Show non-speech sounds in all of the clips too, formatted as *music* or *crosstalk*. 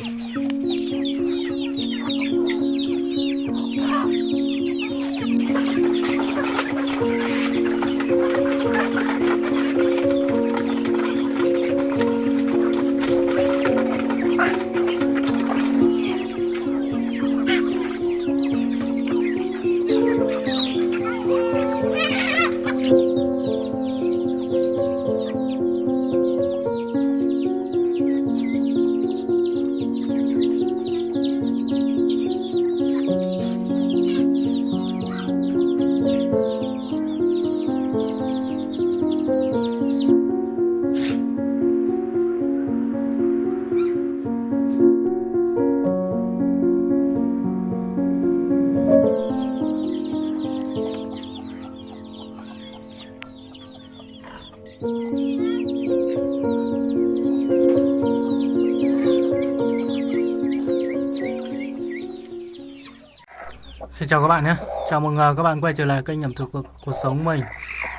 Música Xin chào các bạn nhé. Chào mừng à, các bạn quay trở lại kênh ẩm thực cuộc, cuộc sống mình.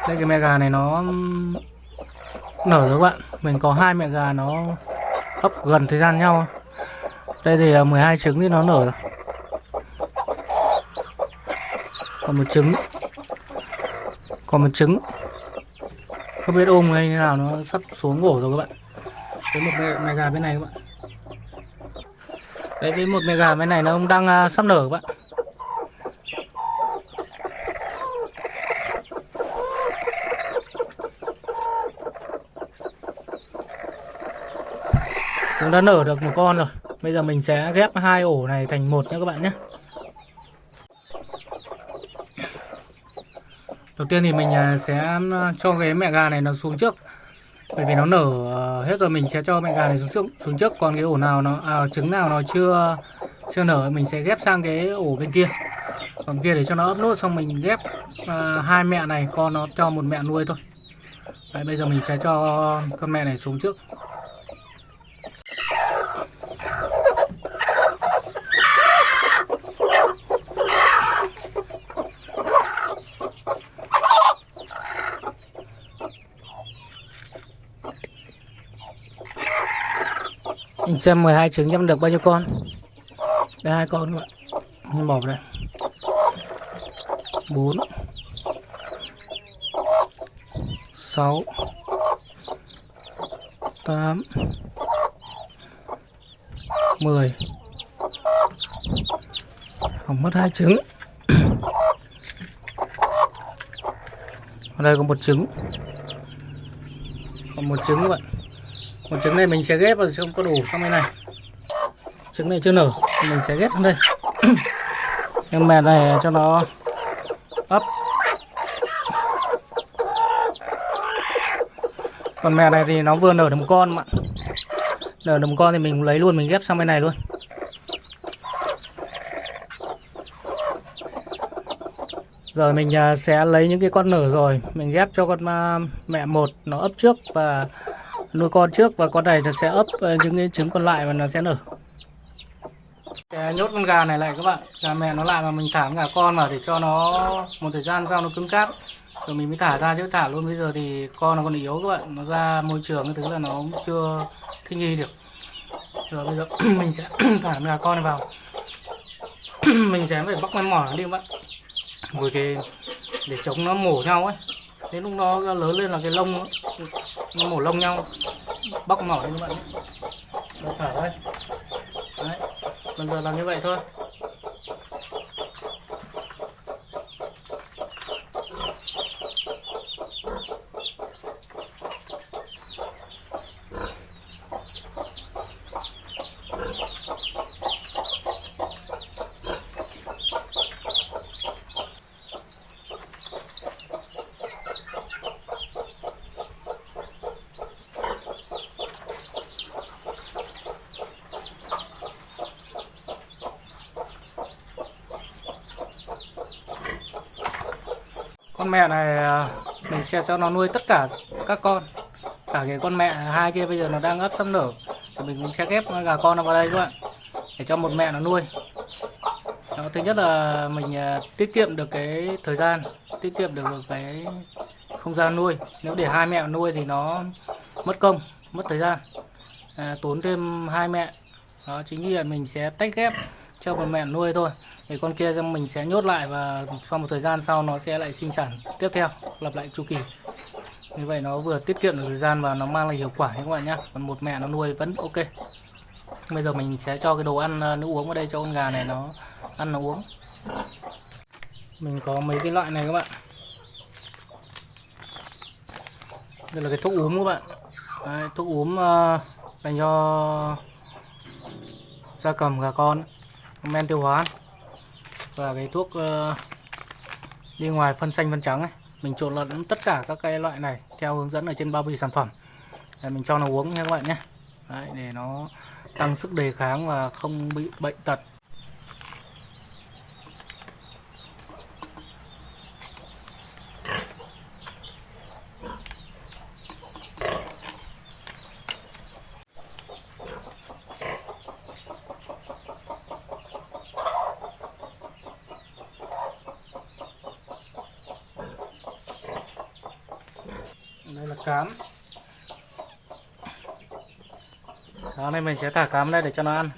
Đây cái mẹ gà này nó nở rồi các bạn. Mình có hai mẹ gà nó ấp gần thời gian nhau. Đây thì à, 12 trứng thì nó nở rồi. Còn một trứng. Còn một trứng. Không biết ôm hay như nào nó sắp xuống ổ rồi các bạn. Với một mẹ, mẹ gà bên này các bạn. Đấy với một mẹ gà bên này nó đang à, sắp nở các bạn. Chúng đã nở được một con rồi. Bây giờ mình sẽ ghép hai ổ này thành một nhé các bạn nhé. Đầu tiên thì mình à, sẽ à, cho cái mẹ gà này nó xuống trước. Bởi vì nó nở à, hết rồi mình sẽ cho mẹ gà này xuống trước, xuống trước. Còn cái ổ nào nó à, trứng nào nó chưa chưa nở mình sẽ ghép sang cái ổ bên kia. Còn kia để cho nó ấp nốt xong mình ghép à, hai mẹ này con nó cho một mẹ nuôi thôi. Đấy, bây giờ mình sẽ cho con mẹ này xuống trước. Mình xem 12 trứng em được bao nhiêu con? Đây, hai con các bạn Mình bỏ vào đây. 4 6 8 10 Còn mất hai trứng. Ở đây có một trứng. Còn một trứng các bạn còn trứng này mình sẽ ghép vào không có đủ sang bên này. Trứng này chưa nở, mình sẽ ghép sang đây. *clears throat* Nhưng mẹ này cho nó ấp. Còn mẹ này thì nó vừa nở được một con mà. Nở được một con thì mình lấy luôn, mình ghép sang bên này luôn. Giờ mình à, sẽ lấy những cái con nở rồi, mình ghép cho con à, mẹ một nó ấp trước và nuôi con trước và con này nó sẽ ấp ờ, những cái trứng còn lại và nó sẽ nở. Sẽ nhốt con gà này lại các bạn. Gà mẹ nó lại mà mình thả gà con vào để cho nó một thời gian sau nó cứng cáp. Rồi mình mới thả ra chứ, thả luôn. Bây giờ thì con nó còn yếu các bạn. Nó ra môi trường cái thứ là nó cũng chưa thích nghi được. Rồi bây giờ *clears throat* mình sẽ *clears throat* thả gà con này vào. *clears throat* Mình sẽ phải bóc cái mỏ đi các bạn. Với cái, để chống nó mổ nhau ấy. Đến lúc nó lớn lên là cái lông nó mổ lông nhau. Bóc mỏ lên các bạn thở thôi. Đấy, bây giờ làm như vậy thôi. Con mẹ này à, mình sẽ cho nó nuôi tất cả các con. Cả cái con mẹ hai kia bây giờ nó đang ấp sắp nở thì mình cũng sẽ ghép gà con nó vào đây các bạn để cho một mẹ nó nuôi. Đó, thứ nhất là mình à, tiết kiệm được cái thời gian tiết kiệm được cái không gian nuôi. Nếu để hai mẹ nuôi thì nó mất công mất thời gian. À, tốn thêm hai mẹ. Đó chính vì vậy mình sẽ tách ghép cho một mẹ nuôi thôi. Thì con kia mình sẽ nhốt lại và sau một thời gian sau nó sẽ lại sinh sản tiếp theo lặp lại chu kỳ. Như vậy nó vừa tiết kiệm được thời gian và nó mang lại hiệu quả các bạn nhé. Còn một mẹ nó nuôi vẫn ok. Bây giờ mình sẽ cho cái đồ ăn à, nước uống vào đây cho con gà này nó ăn nó uống. Mình có mấy cái loại này các bạn. Đây là cái thuốc uống các bạn. Đấy, thuốc uống uh, dành cho gia cầm gà con men tiêu hóa và cái thuốc uh, đi ngoài phân xanh phân trắng này mình trộn lẫn tất cả các cái loại này theo hướng dẫn ở trên bao bì sản phẩm. Để mình cho nó uống nha các bạn nhé. Đấy, để nó tăng sức đề kháng và không bị bệnh tật đây là cám. Cám này mình sẽ thả cám đây để cho nó ăn.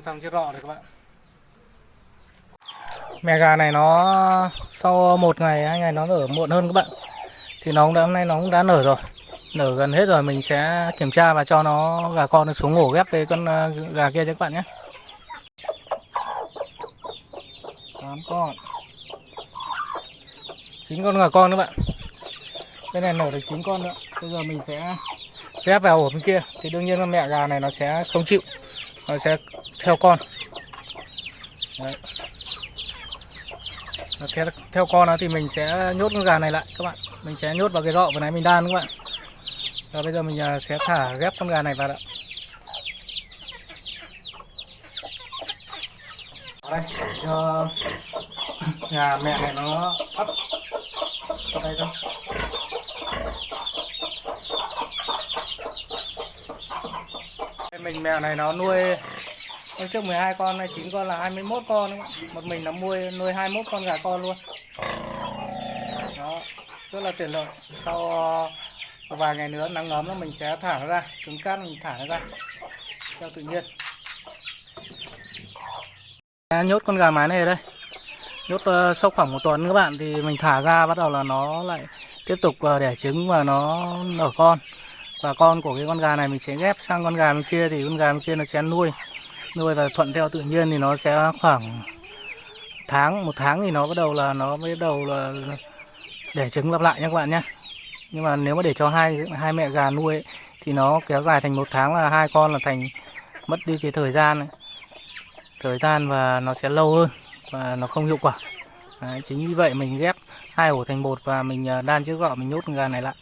Xong chiếc rọ rồi các bạn. Mẹ gà này nó sau một ngày, hai ngày nó nở muộn hơn các bạn. Thì nó cũng đã, hôm nay nó cũng đã nở rồi. Nở gần hết rồi mình sẽ kiểm tra và cho nó gà con nó xuống ổ ghép với con à, gà kia cho các bạn nhé. 8 con. 9 con gà con các bạn. Bên này nở được 9 con nữa. Bây giờ mình sẽ ghép vào ổ bên kia. Thì đương nhiên con mẹ gà này nó sẽ không chịu. Nó sẽ theo con. Đấy. Theo, theo con nó thì mình sẽ nhốt con gà này lại các bạn. Mình sẽ nhốt vào cái rọ vừa nãy mình đan các bạn. Và bây giờ mình à, sẽ thả ghép con gà này vào ạ đây cho gà mẹ này nó ấp vào đây thôi. Mình mẹ này nó nuôi Hôm trước 12 con này 9 con là 21 con đúng không? Một mình nó nuôi nuôi 21 con gà con luôn. Đó, rất là tiện lợi. Sau ờ, vài ngày nữa nắng ấm là mình sẽ thả nó ra, cứng cát mình thả nó ra theo tự nhiên. À, nhốt con gà mái này ở đây. Nhốt uh, sau khoảng một tuần các bạn thì mình thả ra bắt đầu là nó lại tiếp tục uh, đẻ trứng và nó nở con. Và con của cái con gà này mình sẽ ghép sang con gà bên kia thì con gà bên kia nó sẽ nuôi nuôi và thuận theo tự nhiên thì nó sẽ khoảng tháng một tháng thì nó bắt đầu là nó bắt đầu là để trứng lặp lại nha các bạn nhé. Nhưng mà nếu mà để cho hai hai mẹ gà nuôi ấy, thì nó kéo dài thành một tháng là hai con là thành mất đi cái thời gian ấy. thời gian và nó sẽ lâu hơn và nó không hiệu quả. Đấy, chính vì vậy mình ghép hai ổ thành một và mình à, đan chiếc gọ mình nhốt gà này lại.